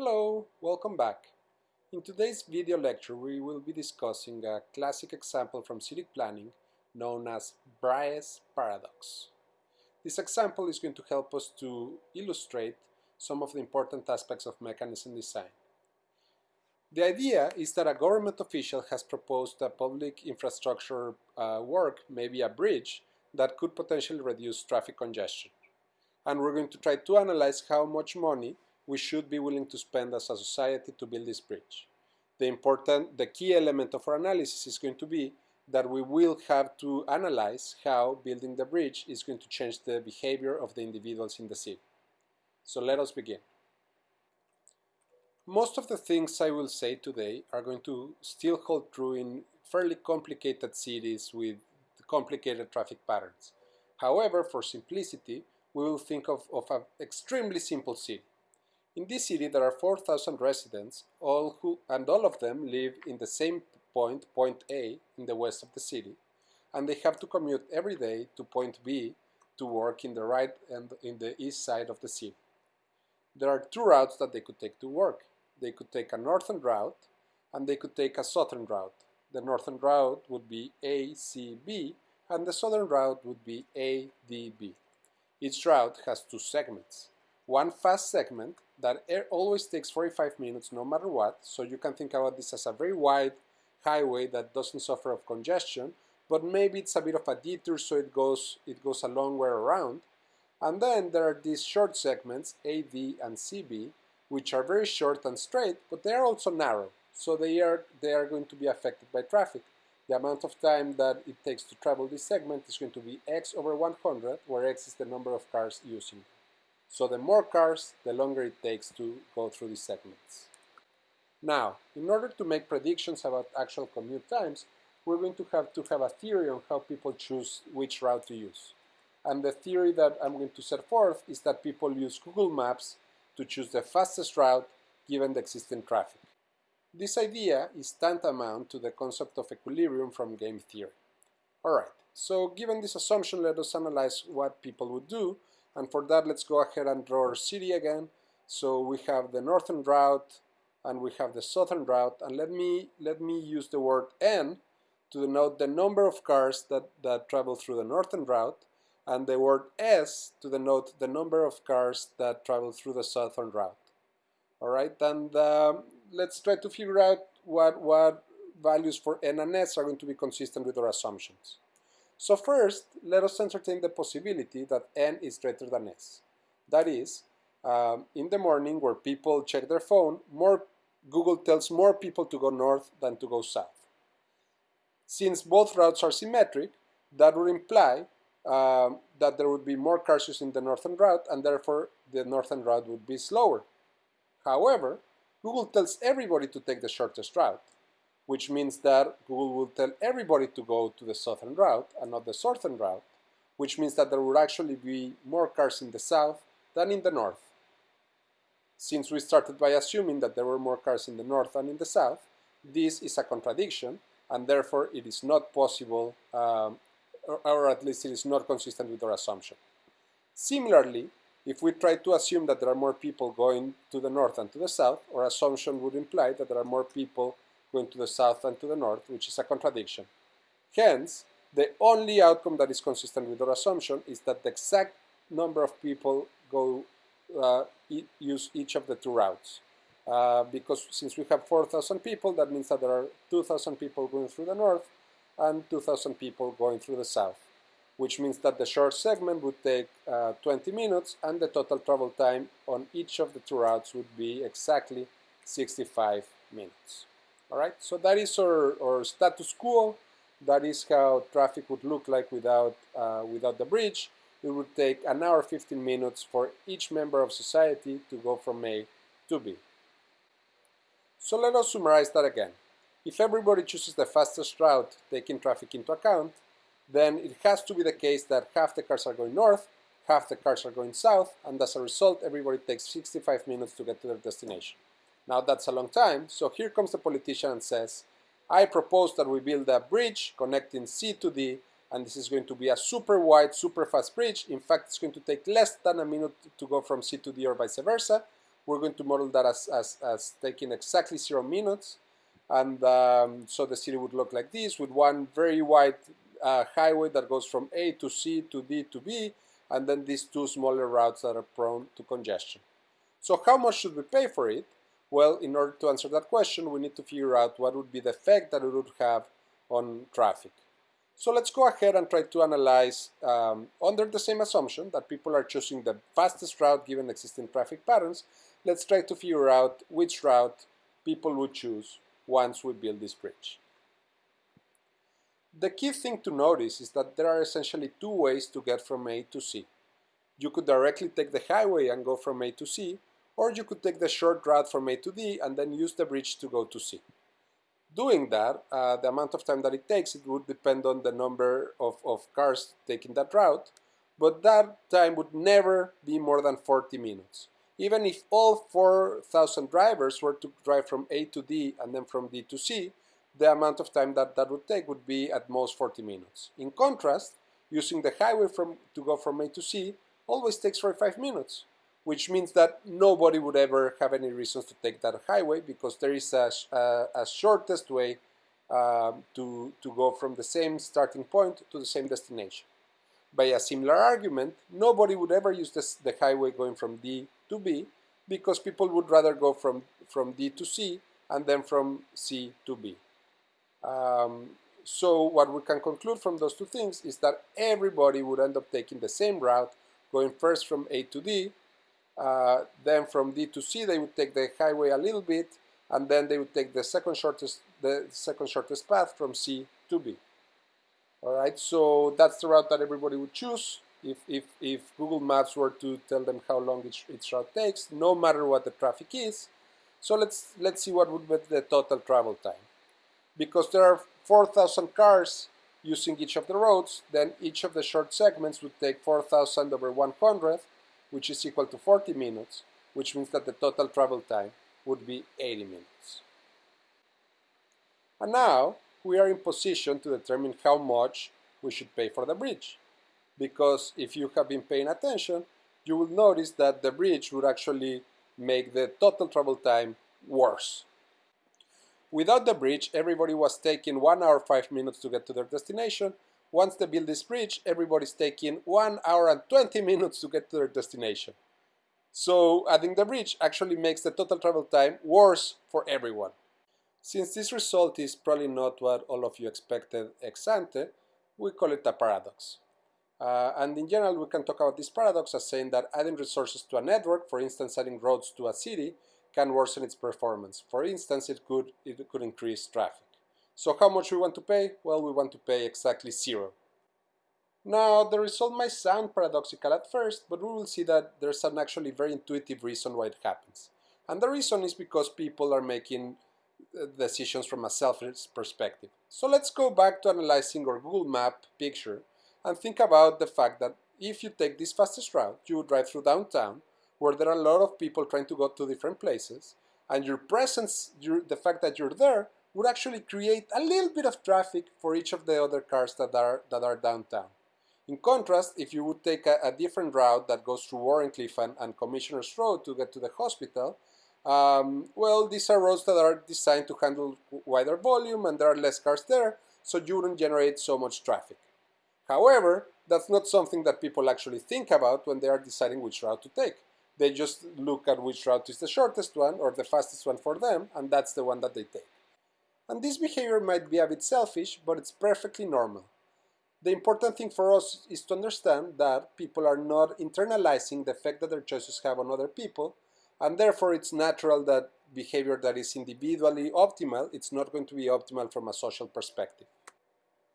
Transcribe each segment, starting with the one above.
Hello, welcome back. In today's video lecture we will be discussing a classic example from city planning known as Braess's paradox. This example is going to help us to illustrate some of the important aspects of mechanism design. The idea is that a government official has proposed a public infrastructure uh, work, maybe a bridge, that could potentially reduce traffic congestion. And we're going to try to analyze how much money we should be willing to spend as a society to build this bridge. The important, the key element of our analysis is going to be that we will have to analyze how building the bridge is going to change the behavior of the individuals in the city. So let us begin. Most of the things I will say today are going to still hold true in fairly complicated cities with complicated traffic patterns. However, for simplicity, we will think of, of an extremely simple city. In this city there are 4,000 residents, all who, and all of them live in the same point, point A, in the west of the city, and they have to commute every day to point B to work in the right and in the east side of the city. There are two routes that they could take to work. They could take a northern route and they could take a southern route. The northern route would be ACB and the southern route would be ADB. Each route has two segments. One fast segment that air always takes 45 minutes no matter what, so you can think about this as a very wide highway that doesn't suffer of congestion, but maybe it's a bit of a detour so it goes, it goes a long way around. And then there are these short segments, AD and CB, which are very short and straight, but they are also narrow, so they are, they are going to be affected by traffic. The amount of time that it takes to travel this segment is going to be x over 100, where x is the number of cars using so the more cars, the longer it takes to go through these segments. Now, in order to make predictions about actual commute times, we're going to have to have a theory on how people choose which route to use. And the theory that I'm going to set forth is that people use Google Maps to choose the fastest route given the existing traffic. This idea is tantamount to the concept of equilibrium from game theory. Alright, so given this assumption, let us analyze what people would do and for that, let's go ahead and draw our city again. So we have the northern route and we have the southern route. And let me, let me use the word N to denote the number of cars that, that travel through the northern route and the word S to denote the number of cars that travel through the southern route. All right, and um, let's try to figure out what, what values for N and S are going to be consistent with our assumptions. So first, let us entertain the possibility that n is greater than s. That is, um, in the morning where people check their phone, more Google tells more people to go north than to go south. Since both routes are symmetric, that would imply um, that there would be more cars using the northern route and therefore the northern route would be slower. However, Google tells everybody to take the shortest route which means that Google will tell everybody to go to the southern route and not the southern route, which means that there will actually be more cars in the south than in the north. Since we started by assuming that there were more cars in the north than in the south, this is a contradiction, and therefore it is not possible, um, or, or at least it is not consistent with our assumption. Similarly, if we try to assume that there are more people going to the north than to the south, our assumption would imply that there are more people going to the south and to the north, which is a contradiction. Hence, the only outcome that is consistent with our assumption is that the exact number of people go uh, use each of the two routes. Uh, because since we have 4,000 people, that means that there are 2,000 people going through the north and 2,000 people going through the south, which means that the short segment would take uh, 20 minutes and the total travel time on each of the two routes would be exactly 65 minutes. All right, so that is our, our status quo. That is how traffic would look like without, uh, without the bridge. It would take an hour 15 minutes for each member of society to go from A to B. So let us summarize that again. If everybody chooses the fastest route, taking traffic into account, then it has to be the case that half the cars are going north, half the cars are going south, and as a result, everybody takes 65 minutes to get to their destination. Now that's a long time, so here comes the politician and says, I propose that we build a bridge connecting C to D, and this is going to be a super wide, super fast bridge. In fact, it's going to take less than a minute to go from C to D or vice versa, we're going to model that as, as, as taking exactly zero minutes. And um, so the city would look like this with one very wide uh, highway that goes from A to C to D to B, and then these two smaller routes that are prone to congestion. So how much should we pay for it? Well, in order to answer that question, we need to figure out what would be the effect that it would have on traffic. So let's go ahead and try to analyze um, under the same assumption that people are choosing the fastest route given existing traffic patterns. Let's try to figure out which route people would choose once we build this bridge. The key thing to notice is that there are essentially two ways to get from A to C. You could directly take the highway and go from A to C, or you could take the short route from A to D and then use the bridge to go to C. Doing that, uh, the amount of time that it takes, it would depend on the number of, of cars taking that route, but that time would never be more than 40 minutes. Even if all 4,000 drivers were to drive from A to D and then from D to C, the amount of time that that would take would be at most 40 minutes. In contrast, using the highway from, to go from A to C always takes 45 minutes, which means that nobody would ever have any reasons to take that highway because there is a, a, a shortest way um, to, to go from the same starting point to the same destination. By a similar argument, nobody would ever use this, the highway going from D to B because people would rather go from, from D to C and then from C to B. Um, so what we can conclude from those two things is that everybody would end up taking the same route, going first from A to D, uh, then from D to C they would take the highway a little bit, and then they would take the second shortest the second shortest path from C to B. All right, so that's the route that everybody would choose. If, if, if Google Maps were to tell them how long each, each route takes, no matter what the traffic is. So let's, let's see what would be the total travel time because there are 4,000 cars using each of the roads, then each of the short segments would take 4,000 over 100, which is equal to 40 minutes, which means that the total travel time would be 80 minutes. And now we are in position to determine how much we should pay for the bridge. Because if you have been paying attention, you will notice that the bridge would actually make the total travel time worse. Without the bridge, everybody was taking 1 hour 5 minutes to get to their destination. Once the build is bridge, everybody's taking 1 hour and 20 minutes to get to their destination. So adding the bridge actually makes the total travel time worse for everyone. Since this result is probably not what all of you expected ex ante, we call it a paradox. Uh, and in general, we can talk about this paradox as saying that adding resources to a network, for instance, adding roads to a city, can worsen its performance. For instance, it could, it could increase traffic. So how much we want to pay? Well, we want to pay exactly zero. Now, the result might sound paradoxical at first, but we will see that there's an actually very intuitive reason why it happens. And the reason is because people are making uh, decisions from a selfish perspective. So let's go back to analyzing our Google Map picture and think about the fact that if you take this fastest route, you would drive through downtown, where there are a lot of people trying to go to different places, and your presence, your, the fact that you're there, would actually create a little bit of traffic for each of the other cars that are, that are downtown. In contrast, if you would take a, a different route that goes through Wharncliffe and, and Commissioner's Road to get to the hospital, um, well, these are roads that are designed to handle wider volume and there are less cars there, so you wouldn't generate so much traffic. However, that's not something that people actually think about when they are deciding which route to take. They just look at which route is the shortest one or the fastest one for them, and that's the one that they take. And this behavior might be a bit selfish, but it's perfectly normal. The important thing for us is to understand that people are not internalizing the effect that their choices have on other people, and therefore it's natural that behavior that is individually optimal, it's not going to be optimal from a social perspective.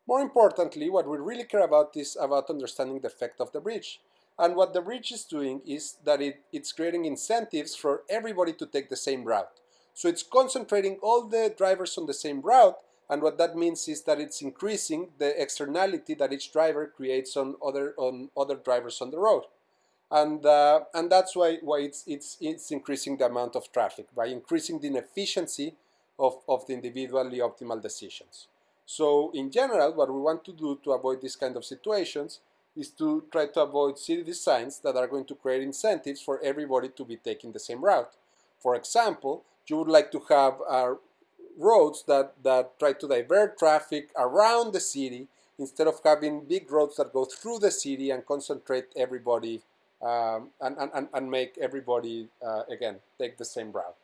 More importantly, what we really care about is about understanding the effect of the bridge. And what the bridge is doing is that it, it's creating incentives for everybody to take the same route. So it's concentrating all the drivers on the same route, and what that means is that it's increasing the externality that each driver creates on other on other drivers on the road, and uh, and that's why why it's it's it's increasing the amount of traffic by increasing the inefficiency of of the individually optimal decisions. So in general, what we want to do to avoid these kind of situations is to try to avoid city designs that are going to create incentives for everybody to be taking the same route. For example, you would like to have uh, roads that, that try to divert traffic around the city instead of having big roads that go through the city and concentrate everybody um, and, and, and make everybody, uh, again, take the same route.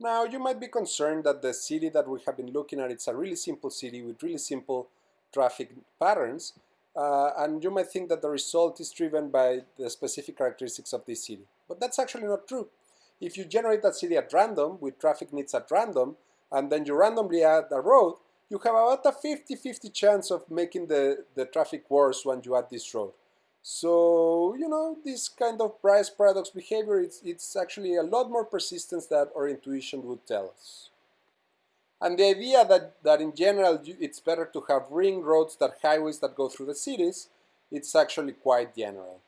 Now, you might be concerned that the city that we have been looking at, it's a really simple city with really simple traffic patterns, uh, and you might think that the result is driven by the specific characteristics of this city. But that's actually not true. If you generate that city at random, with traffic needs at random, and then you randomly add a road, you have about a 50-50 chance of making the, the traffic worse when you add this road. So, you know, this kind of Braess paradox behavior, it's, it's actually a lot more persistent than our intuition would tell us. And the idea that, that in general it's better to have ring roads than highways that go through the cities, it's actually quite general.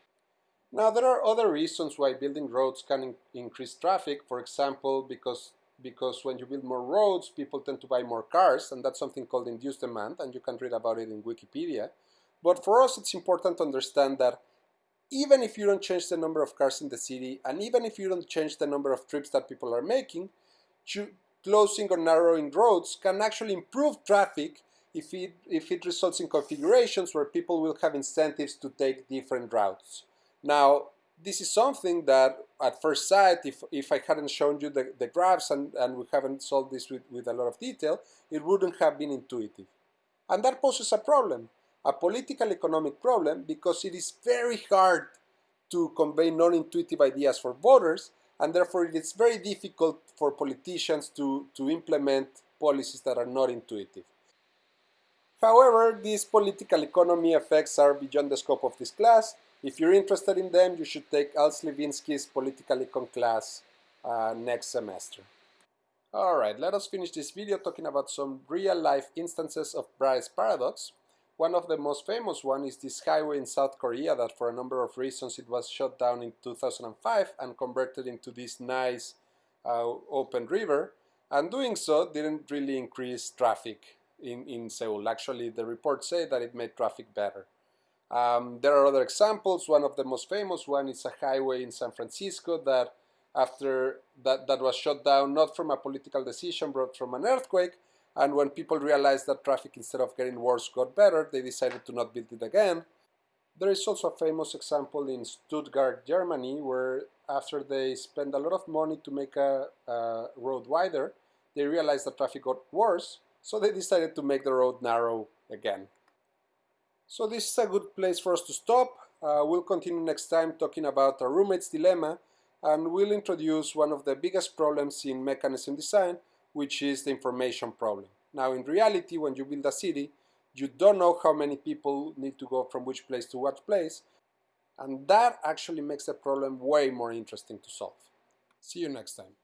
Now there are other reasons why building roads can in increase traffic, for example, because because when you build more roads, people tend to buy more cars, and that's something called induced demand, and you can read about it in Wikipedia. But for us, it's important to understand that even if you don't change the number of cars in the city, and even if you don't change the number of trips that people are making, closing or narrowing roads can actually improve traffic if it, if it results in configurations where people will have incentives to take different routes. Now, this is something that at first sight, if, if I hadn't shown you the, the graphs and, and we haven't solved this with, with a lot of detail, it wouldn't have been intuitive. And that poses a problem, a political economic problem, because it is very hard to convey non-intuitive ideas for voters, and therefore it is very difficult for politicians to, to implement policies that are not intuitive. However, these political economy effects are beyond the scope of this class, if you're interested in them, you should take Al Slivinski's Political Econ class uh, next semester. Alright, let us finish this video talking about some real-life instances of Braess paradox. One of the most famous one is this highway in South Korea that for a number of reasons it was shut down in 2005 and converted into this nice uh, open river and doing so didn't really increase traffic in, in Seoul. Actually, the report said that it made traffic better. Um, there are other examples. One of the most famous one is a highway in San Francisco that after that, that was shut down not from a political decision but from an earthquake and when people realized that traffic instead of getting worse got better they decided to not build it again. There is also a famous example in Stuttgart, Germany where after they spent a lot of money to make a, a road wider they realized that traffic got worse so they decided to make the road narrow again. So this is a good place for us to stop. Uh, we'll continue next time talking about a roommate's dilemma and we'll introduce one of the biggest problems in mechanism design, which is the information problem. Now in reality, when you build a city, you don't know how many people need to go from which place to what place, and that actually makes the problem way more interesting to solve. See you next time.